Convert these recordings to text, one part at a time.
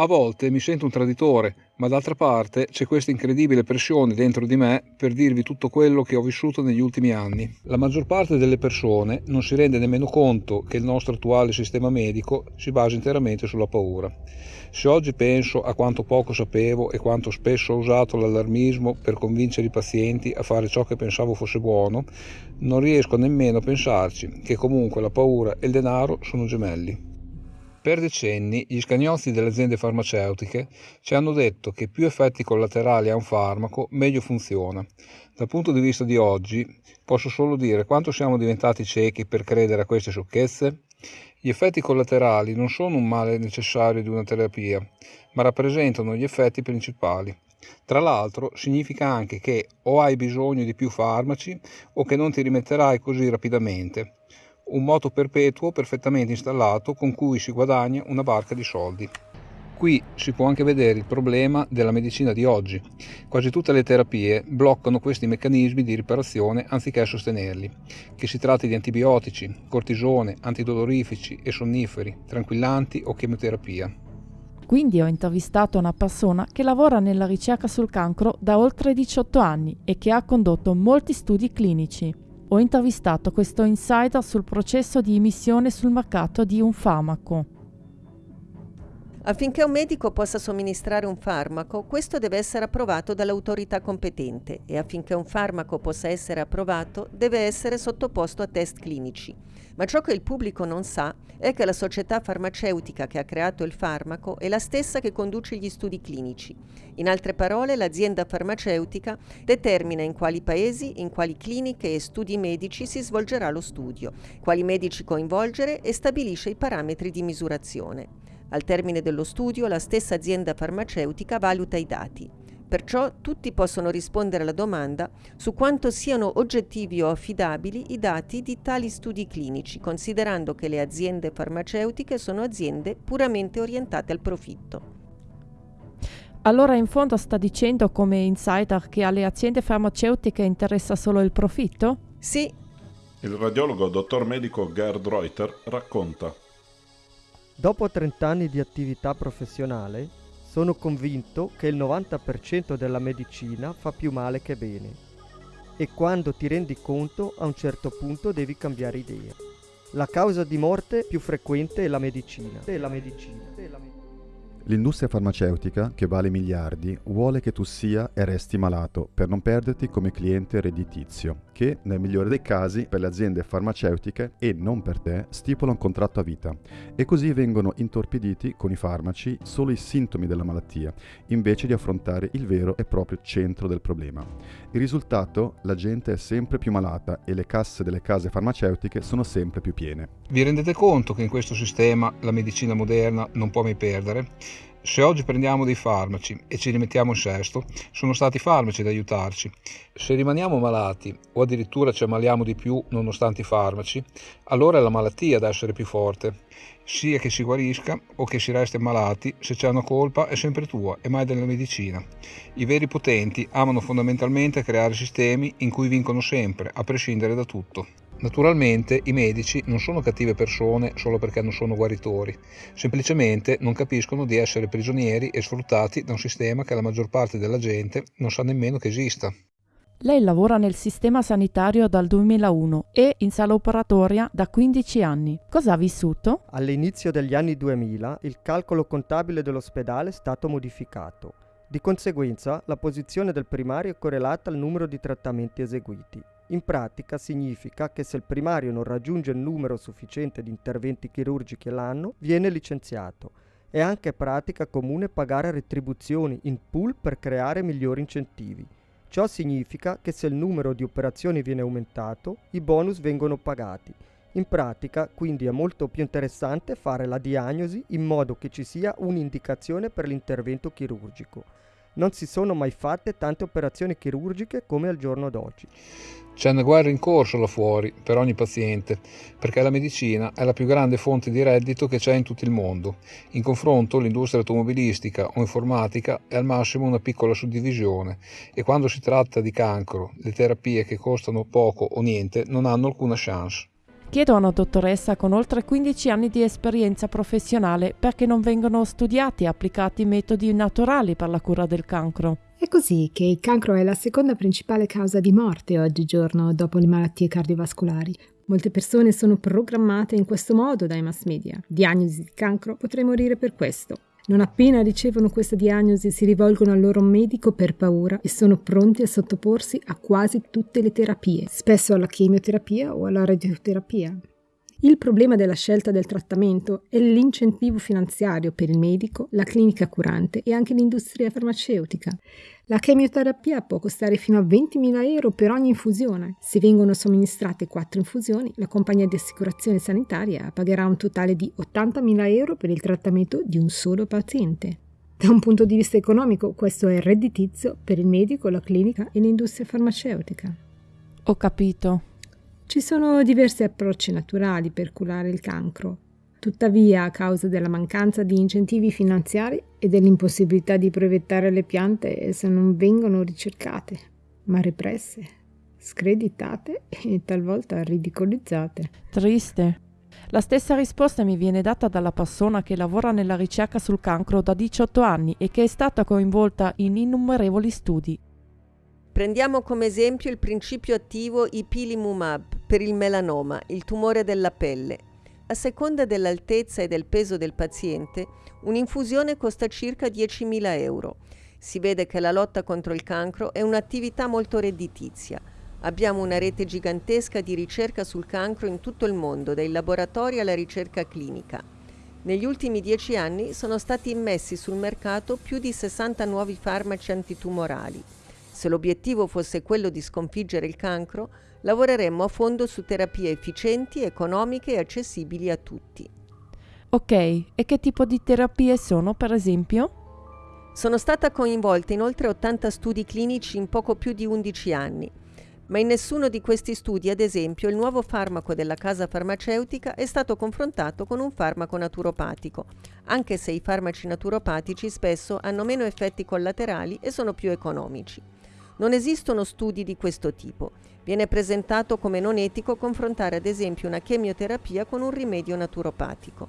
A volte mi sento un traditore, ma d'altra parte c'è questa incredibile pressione dentro di me per dirvi tutto quello che ho vissuto negli ultimi anni. La maggior parte delle persone non si rende nemmeno conto che il nostro attuale sistema medico si basa interamente sulla paura. Se oggi penso a quanto poco sapevo e quanto spesso ho usato l'allarmismo per convincere i pazienti a fare ciò che pensavo fosse buono, non riesco nemmeno a pensarci che comunque la paura e il denaro sono gemelli. Per decenni gli scagnozzi delle aziende farmaceutiche ci hanno detto che più effetti collaterali ha un farmaco, meglio funziona. Dal punto di vista di oggi, posso solo dire quanto siamo diventati ciechi per credere a queste sciocchezze? Gli effetti collaterali non sono un male necessario di una terapia, ma rappresentano gli effetti principali. Tra l'altro significa anche che o hai bisogno di più farmaci o che non ti rimetterai così rapidamente un moto perpetuo perfettamente installato con cui si guadagna una barca di soldi. Qui si può anche vedere il problema della medicina di oggi. Quasi tutte le terapie bloccano questi meccanismi di riparazione anziché sostenerli, che si tratti di antibiotici, cortisone, antidolorifici e sonniferi, tranquillanti o chemioterapia. Quindi ho intervistato una persona che lavora nella ricerca sul cancro da oltre 18 anni e che ha condotto molti studi clinici ho intervistato questo insider sul processo di emissione sul mercato di un farmaco. Affinché un medico possa somministrare un farmaco, questo deve essere approvato dall'autorità competente e affinché un farmaco possa essere approvato deve essere sottoposto a test clinici. Ma ciò che il pubblico non sa è che la società farmaceutica che ha creato il farmaco è la stessa che conduce gli studi clinici. In altre parole, l'azienda farmaceutica determina in quali paesi, in quali cliniche e studi medici si svolgerà lo studio, quali medici coinvolgere e stabilisce i parametri di misurazione. Al termine dello studio la stessa azienda farmaceutica valuta i dati. Perciò tutti possono rispondere alla domanda su quanto siano oggettivi o affidabili i dati di tali studi clinici, considerando che le aziende farmaceutiche sono aziende puramente orientate al profitto. Allora in fondo sta dicendo come insider che alle aziende farmaceutiche interessa solo il profitto? Sì. Il radiologo dottor medico Gerd Reuter racconta. Dopo 30 anni di attività professionale, sono convinto che il 90% della medicina fa più male che bene e quando ti rendi conto a un certo punto devi cambiare idea. La causa di morte più frequente è la medicina. È la medicina. È la medicina. L'industria farmaceutica, che vale miliardi, vuole che tu sia e resti malato per non perderti come cliente redditizio, che, nel migliore dei casi, per le aziende farmaceutiche e non per te, stipula un contratto a vita. E così vengono intorpiditi con i farmaci solo i sintomi della malattia, invece di affrontare il vero e proprio centro del problema. Il risultato? La gente è sempre più malata e le casse delle case farmaceutiche sono sempre più piene. Vi rendete conto che in questo sistema la medicina moderna non può mai perdere? Se oggi prendiamo dei farmaci e ci rimettiamo in sesto, sono stati i farmaci ad aiutarci. Se rimaniamo malati o addirittura ci ammaliamo di più nonostante i farmaci, allora è la malattia ad essere più forte. Sia che si guarisca o che si resti malati, se c'è una colpa è sempre tua e mai della medicina. I veri potenti amano fondamentalmente creare sistemi in cui vincono sempre, a prescindere da tutto. Naturalmente i medici non sono cattive persone solo perché non sono guaritori, semplicemente non capiscono di essere prigionieri e sfruttati da un sistema che la maggior parte della gente non sa nemmeno che esista. Lei lavora nel sistema sanitario dal 2001 e in sala operatoria da 15 anni. Cosa ha vissuto? All'inizio degli anni 2000 il calcolo contabile dell'ospedale è stato modificato. Di conseguenza la posizione del primario è correlata al numero di trattamenti eseguiti. In pratica significa che se il primario non raggiunge il numero sufficiente di interventi chirurgici all'anno, viene licenziato. È anche pratica comune pagare retribuzioni in pool per creare migliori incentivi. Ciò significa che se il numero di operazioni viene aumentato, i bonus vengono pagati. In pratica, quindi, è molto più interessante fare la diagnosi in modo che ci sia un'indicazione per l'intervento chirurgico. Non si sono mai fatte tante operazioni chirurgiche come al giorno d'oggi. C'è una guerra in corso là fuori per ogni paziente, perché la medicina è la più grande fonte di reddito che c'è in tutto il mondo. In confronto l'industria automobilistica o informatica è al massimo una piccola suddivisione e quando si tratta di cancro, le terapie che costano poco o niente non hanno alcuna chance. Chiedo a una dottoressa con oltre 15 anni di esperienza professionale perché non vengono studiati e applicati metodi naturali per la cura del cancro. È così che il cancro è la seconda principale causa di morte oggigiorno dopo le malattie cardiovascolari. Molte persone sono programmate in questo modo dai mass media. Diagnosi di cancro, potrei morire per questo. Non appena ricevono questa diagnosi si rivolgono al loro medico per paura e sono pronti a sottoporsi a quasi tutte le terapie, spesso alla chemioterapia o alla radioterapia. Il problema della scelta del trattamento è l'incentivo finanziario per il medico, la clinica curante e anche l'industria farmaceutica. La chemioterapia può costare fino a 20.000 euro per ogni infusione. Se vengono somministrate 4 infusioni, la compagnia di assicurazione sanitaria pagherà un totale di 80.000 euro per il trattamento di un solo paziente. Da un punto di vista economico, questo è redditizio per il medico, la clinica e l'industria farmaceutica. Ho capito. Ci sono diversi approcci naturali per curare il cancro. Tuttavia, a causa della mancanza di incentivi finanziari e dell'impossibilità di brevettare le piante, esse non vengono ricercate, ma represse, screditate e talvolta ridicolizzate. Triste. La stessa risposta mi viene data dalla persona che lavora nella ricerca sul cancro da 18 anni e che è stata coinvolta in innumerevoli studi. Prendiamo come esempio il principio attivo ipilimumab per il melanoma, il tumore della pelle. A seconda dell'altezza e del peso del paziente, un'infusione costa circa 10.000 euro. Si vede che la lotta contro il cancro è un'attività molto redditizia. Abbiamo una rete gigantesca di ricerca sul cancro in tutto il mondo, dai laboratori alla ricerca clinica. Negli ultimi dieci anni sono stati immessi sul mercato più di 60 nuovi farmaci antitumorali. Se l'obiettivo fosse quello di sconfiggere il cancro, lavoreremmo a fondo su terapie efficienti, economiche e accessibili a tutti. Ok, e che tipo di terapie sono, per esempio? Sono stata coinvolta in oltre 80 studi clinici in poco più di 11 anni, ma in nessuno di questi studi, ad esempio, il nuovo farmaco della casa farmaceutica è stato confrontato con un farmaco naturopatico, anche se i farmaci naturopatici spesso hanno meno effetti collaterali e sono più economici. Non esistono studi di questo tipo. Viene presentato come non etico confrontare ad esempio una chemioterapia con un rimedio naturopatico.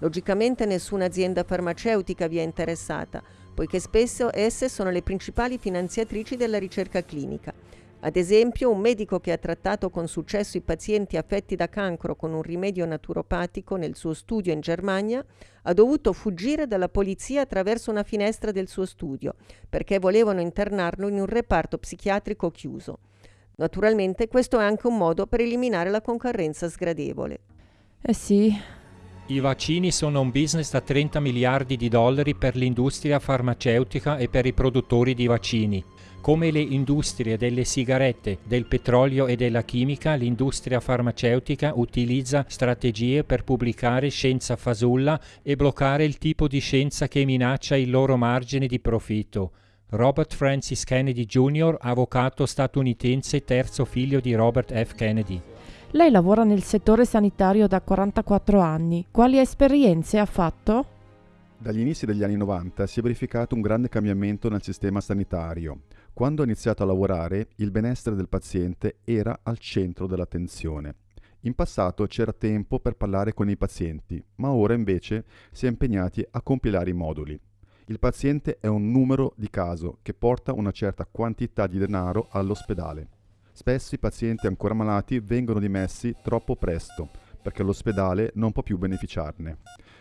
Logicamente nessuna azienda farmaceutica vi è interessata, poiché spesso esse sono le principali finanziatrici della ricerca clinica ad esempio, un medico che ha trattato con successo i pazienti affetti da cancro con un rimedio naturopatico nel suo studio in Germania ha dovuto fuggire dalla polizia attraverso una finestra del suo studio perché volevano internarlo in un reparto psichiatrico chiuso. Naturalmente questo è anche un modo per eliminare la concorrenza sgradevole. Eh sì. I vaccini sono un business da 30 miliardi di dollari per l'industria farmaceutica e per i produttori di vaccini. Come le industrie delle sigarette, del petrolio e della chimica, l'industria farmaceutica utilizza strategie per pubblicare scienza fasulla e bloccare il tipo di scienza che minaccia il loro margine di profitto. Robert Francis Kennedy Jr., avvocato statunitense, terzo figlio di Robert F. Kennedy. Lei lavora nel settore sanitario da 44 anni. Quali esperienze ha fatto? Dagli inizi degli anni 90 si è verificato un grande cambiamento nel sistema sanitario. Quando ho iniziato a lavorare, il benessere del paziente era al centro dell'attenzione. In passato c'era tempo per parlare con i pazienti, ma ora invece si è impegnati a compilare i moduli. Il paziente è un numero di caso che porta una certa quantità di denaro all'ospedale. Spesso i pazienti ancora malati vengono dimessi troppo presto perché l'ospedale non può più beneficiarne.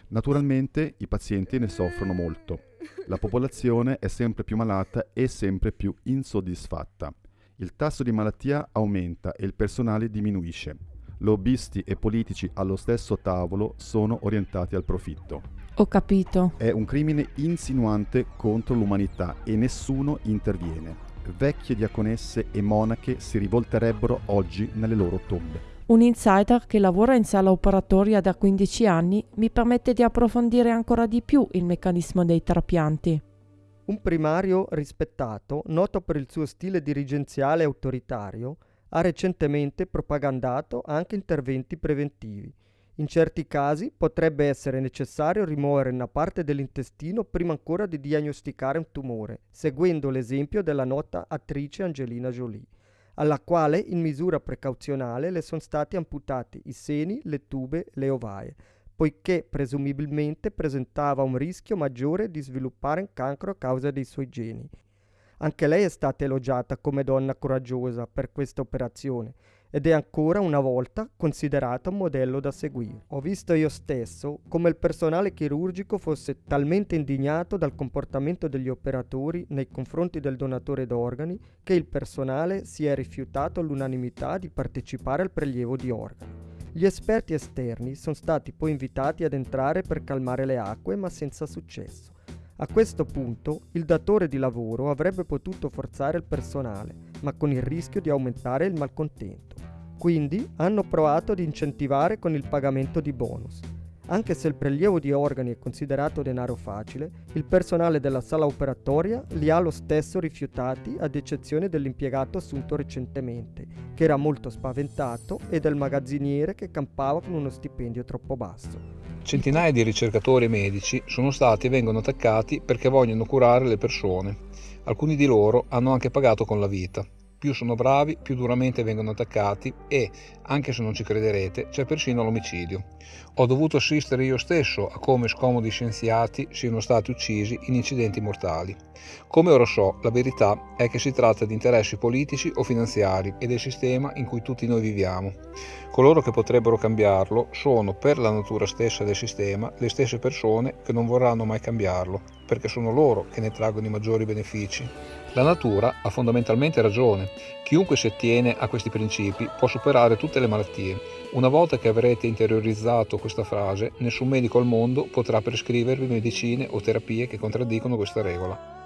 Naturalmente i pazienti ne soffrono molto. La popolazione è sempre più malata e sempre più insoddisfatta. Il tasso di malattia aumenta e il personale diminuisce. Lobbisti e politici allo stesso tavolo sono orientati al profitto. Ho capito. È un crimine insinuante contro l'umanità e nessuno interviene. Vecchie diaconesse e monache si rivolterebbero oggi nelle loro tombe. Un insider che lavora in sala operatoria da 15 anni mi permette di approfondire ancora di più il meccanismo dei trapianti. Un primario rispettato, noto per il suo stile dirigenziale e autoritario, ha recentemente propagandato anche interventi preventivi. In certi casi potrebbe essere necessario rimuovere una parte dell'intestino prima ancora di diagnosticare un tumore, seguendo l'esempio della nota attrice Angelina Jolie. alla quale in misura precauzionale le sono stati amputati i seni, le tube, le ovaie, poiché presumibilmente presentava un rischio maggiore di sviluppare un cancro a causa dei suoi geni. Anche lei è stata elogiata come donna coraggiosa per questa operazione ed è ancora una volta considerata un modello da seguire. Ho visto io stesso come il personale chirurgico fosse talmente indignato dal comportamento degli operatori nei confronti del donatore d'organi che il personale si è rifiutato all'unanimità di partecipare al prelievo di organi. Gli esperti esterni sono stati poi invitati ad entrare per calmare le acque, ma senza successo. A questo punto il datore di lavoro avrebbe potuto forzare il personale, ma con il rischio di aumentare il malcontento. Quindi hanno provato ad incentivare con il pagamento di bonus. Anche se il prelievo di organi è considerato denaro facile, il personale della sala operatoria li ha lo stesso rifiutati ad eccezione dell'impiegato assunto recentemente, che era molto spaventato, e del magazziniere che campava con uno stipendio troppo basso. Centinaia di ricercatori e medici sono stati e vengono attaccati perché vogliono curare le persone. Alcuni di loro hanno anche pagato con la vita. Più sono bravi, più duramente vengono attaccati e, anche se non ci crederete, c'è persino l'omicidio. Ho dovuto assistere io stesso a come scomodi scienziati siano stati uccisi in incidenti mortali. Come ora so, la verità è che si tratta di interessi politici o finanziari e del sistema in cui tutti noi viviamo. Coloro che potrebbero cambiarlo sono, per la natura stessa del sistema, le stesse persone che non vorranno mai cambiarlo, perché sono loro che ne traggono i maggiori benefici. La natura ha fondamentalmente ragione. Chiunque si attiene a questi principi può superare tutte le malattie. Una volta che avrete interiorizzato questa frase, nessun medico al mondo potrà prescrivervi medicine o terapie che contraddicono questa regola.